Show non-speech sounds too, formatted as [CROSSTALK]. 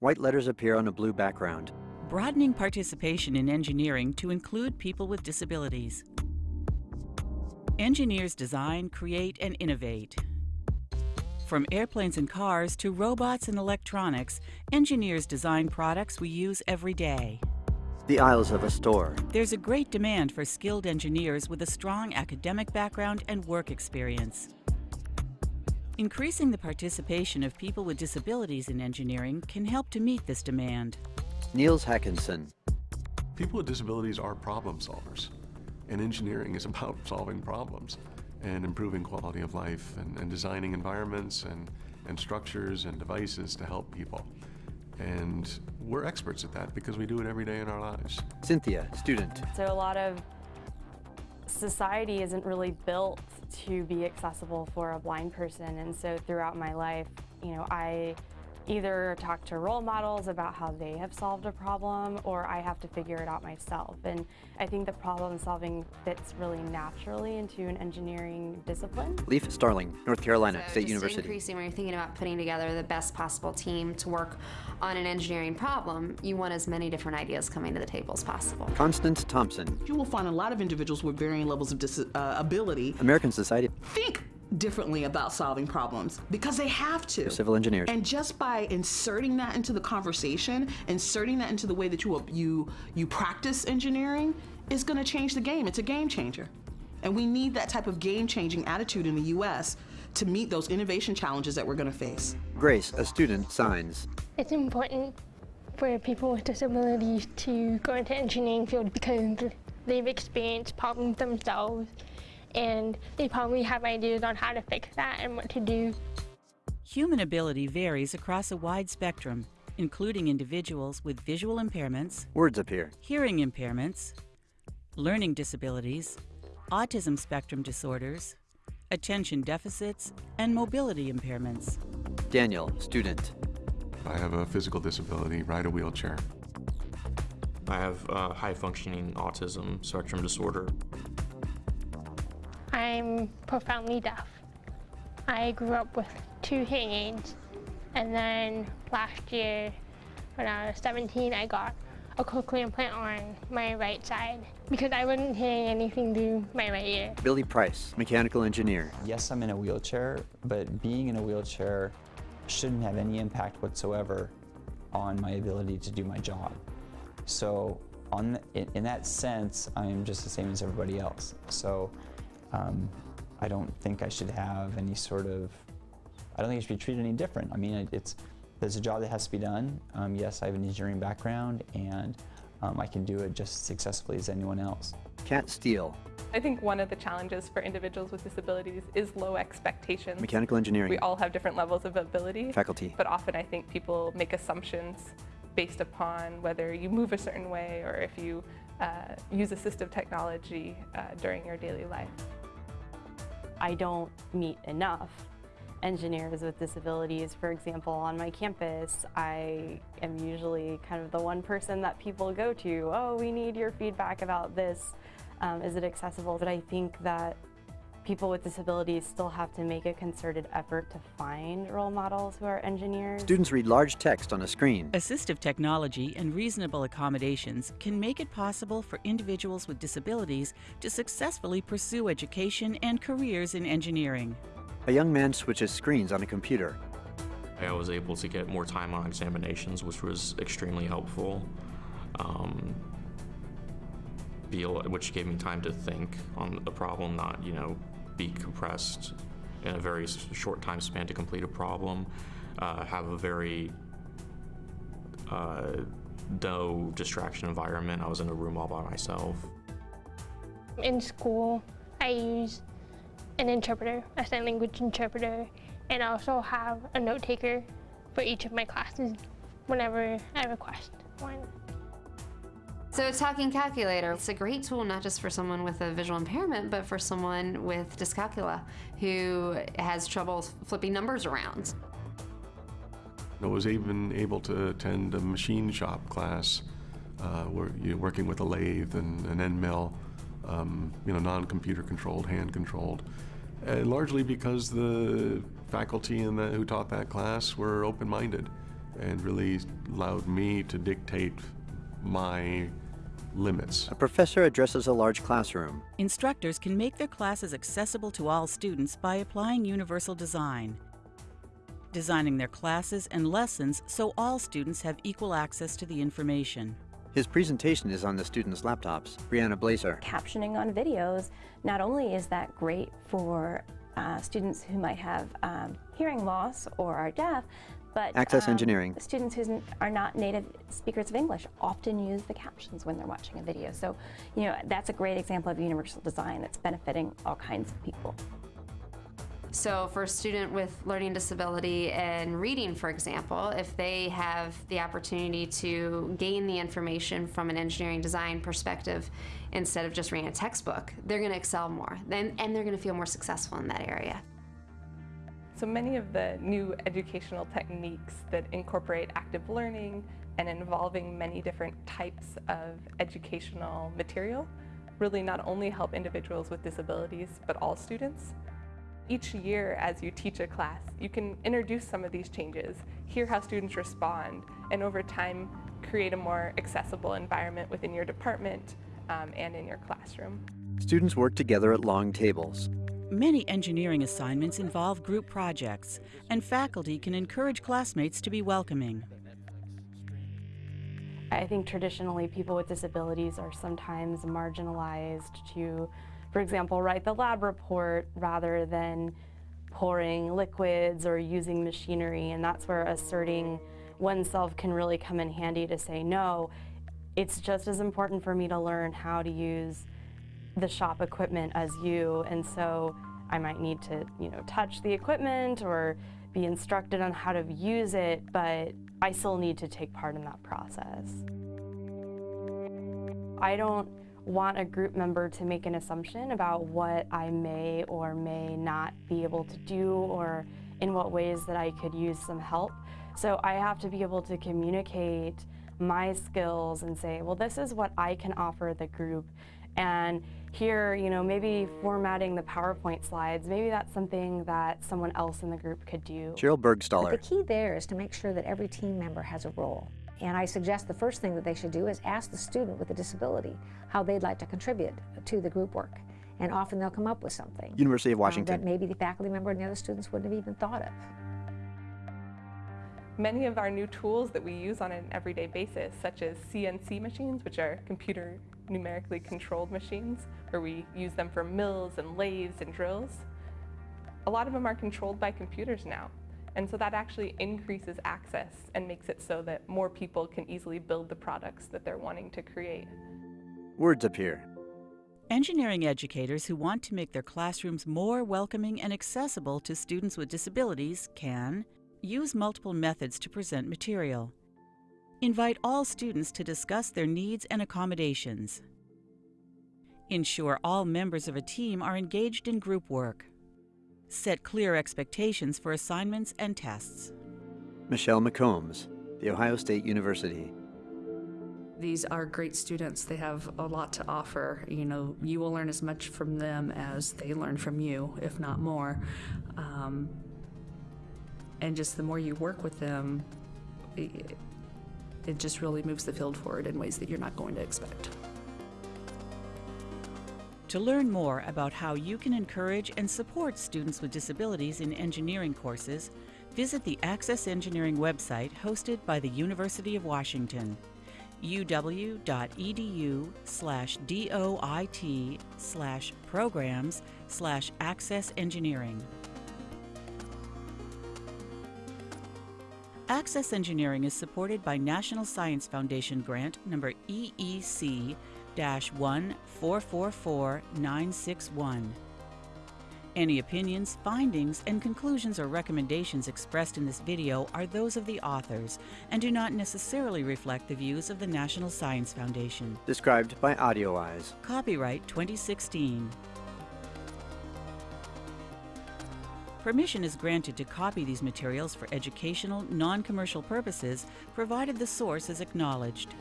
White letters appear on a blue background. Broadening participation in engineering to include people with disabilities. Engineers design, create, and innovate. From airplanes and cars to robots and electronics, engineers design products we use every day. The aisles of a store. There's a great demand for skilled engineers with a strong academic background and work experience. Increasing the participation of people with disabilities in engineering can help to meet this demand. Niels Hackinson. People with disabilities are problem solvers, and engineering is about [LAUGHS] solving problems and improving quality of life and, and designing environments and, and structures and devices to help people. And we're experts at that because we do it every day in our lives. Cynthia, student. So a lot of society isn't really built to be accessible for a blind person. And so throughout my life, you know, I either talk to role models about how they have solved a problem or I have to figure it out myself. And I think the problem solving fits really naturally into an engineering discipline. Leaf Starling, North Carolina so State University. increasing when you're thinking about putting together the best possible team to work on an engineering problem, you want as many different ideas coming to the table as possible. Constance Thompson. You will find a lot of individuals with varying levels of uh, ability American Society. Think differently about solving problems because they have to. Civil engineers. And just by inserting that into the conversation, inserting that into the way that you you you practice engineering is going to change the game. It's a game changer. And we need that type of game-changing attitude in the US to meet those innovation challenges that we're going to face. Grace, a student, signs. It's important for people with disabilities to go into engineering field because they've experienced problems themselves and they probably have ideas on how to fix that and what to do. Human ability varies across a wide spectrum, including individuals with visual impairments, Words appear. hearing impairments, learning disabilities, autism spectrum disorders, attention deficits, and mobility impairments. Daniel, student. I have a physical disability, ride a wheelchair. I have uh, high functioning autism spectrum disorder. I'm profoundly deaf. I grew up with two hearing aids, and then last year, when I was 17, I got a cochlear implant on my right side because I wasn't hearing anything through my right ear. Billy Price, mechanical engineer. Yes, I'm in a wheelchair, but being in a wheelchair shouldn't have any impact whatsoever on my ability to do my job. So on the, in, in, that sense, I'm just the same as everybody else. So um, I don't think I should have any sort of, I don't think I should be treated any different. I mean, it's, there's a job that has to be done. Um, yes, I have an engineering background and um, I can do it just as successfully as anyone else. Kat Steele. I think one of the challenges for individuals with disabilities is low expectations. Mechanical engineering. We all have different levels of ability. Faculty. But often I think people make assumptions based upon whether you move a certain way or if you uh, use assistive technology uh, during your daily life. I don't meet enough engineers with disabilities. For example, on my campus, I am usually kind of the one person that people go to, oh, we need your feedback about this. Um, is it accessible? But I think that people with disabilities still have to make a concerted effort to find role models who are engineers. Students read large text on a screen. Assistive technology and reasonable accommodations can make it possible for individuals with disabilities to successfully pursue education and careers in engineering. A young man switches screens on a computer. I was able to get more time on examinations, which was extremely helpful. Um, be which gave me time to think on the problem, not, you know, be compressed in a very short time span to complete a problem, uh, have a very uh, no distraction environment. I was in a room all by myself. In school, I use an interpreter, a sign language interpreter, and I also have a note taker for each of my classes whenever I request one. So Talking Calculator, it's a great tool not just for someone with a visual impairment, but for someone with dyscalculia who has trouble flipping numbers around. I was even able to attend a machine shop class uh, where you're working with a lathe and an end mill, um, you know, non-computer controlled, hand controlled. And largely because the faculty in that, who taught that class were open-minded and really allowed me to dictate my limits. A professor addresses a large classroom. Instructors can make their classes accessible to all students by applying universal design, designing their classes and lessons so all students have equal access to the information. His presentation is on the students' laptops. Brianna Blaser. Captioning on videos, not only is that great for uh, students who might have um, hearing loss or are deaf, but Access um, engineering. students who are not native speakers of English often use the captions when they're watching a video. So, you know, that's a great example of universal design that's benefiting all kinds of people. So for a student with learning disability and reading, for example, if they have the opportunity to gain the information from an engineering design perspective instead of just reading a textbook, they're going to excel more and, and they're going to feel more successful in that area. So many of the new educational techniques that incorporate active learning and involving many different types of educational material really not only help individuals with disabilities, but all students. Each year as you teach a class, you can introduce some of these changes, hear how students respond, and over time create a more accessible environment within your department um, and in your classroom. Students work together at long tables. Many engineering assignments involve group projects, and faculty can encourage classmates to be welcoming. I think traditionally people with disabilities are sometimes marginalized to, for example, write the lab report rather than pouring liquids or using machinery, and that's where asserting oneself can really come in handy to say, no, it's just as important for me to learn how to use the shop equipment as you, and so I might need to, you know, touch the equipment or be instructed on how to use it, but I still need to take part in that process. I don't want a group member to make an assumption about what I may or may not be able to do or in what ways that I could use some help. So I have to be able to communicate my skills and say, well, this is what I can offer the group. And here, you know, maybe formatting the PowerPoint slides, maybe that's something that someone else in the group could do. Sheryl Burgstahler. But the key there is to make sure that every team member has a role. And I suggest the first thing that they should do is ask the student with a disability how they'd like to contribute to the group work. And often they'll come up with something. University of um, Washington. that maybe the faculty member and the other students wouldn't have even thought of. Many of our new tools that we use on an everyday basis, such as CNC machines, which are computer numerically controlled machines, where we use them for mills and lathes and drills, a lot of them are controlled by computers now. And so that actually increases access and makes it so that more people can easily build the products that they're wanting to create. Words appear. Engineering educators who want to make their classrooms more welcoming and accessible to students with disabilities can use multiple methods to present material. Invite all students to discuss their needs and accommodations. Ensure all members of a team are engaged in group work. Set clear expectations for assignments and tests. Michelle McCombs, The Ohio State University. These are great students. They have a lot to offer. You know, you will learn as much from them as they learn from you, if not more. Um, and just the more you work with them, it, it just really moves the field forward in ways that you're not going to expect. To learn more about how you can encourage and support students with disabilities in engineering courses, visit the Access Engineering website hosted by the University of Washington, uw.edu slash doit slash programs slash access engineering. Access Engineering is supported by National Science Foundation grant number EEC 1444961. Any opinions, findings, and conclusions or recommendations expressed in this video are those of the authors and do not necessarily reflect the views of the National Science Foundation. Described by AudioEyes. Copyright 2016. Permission is granted to copy these materials for educational, non-commercial purposes, provided the source is acknowledged.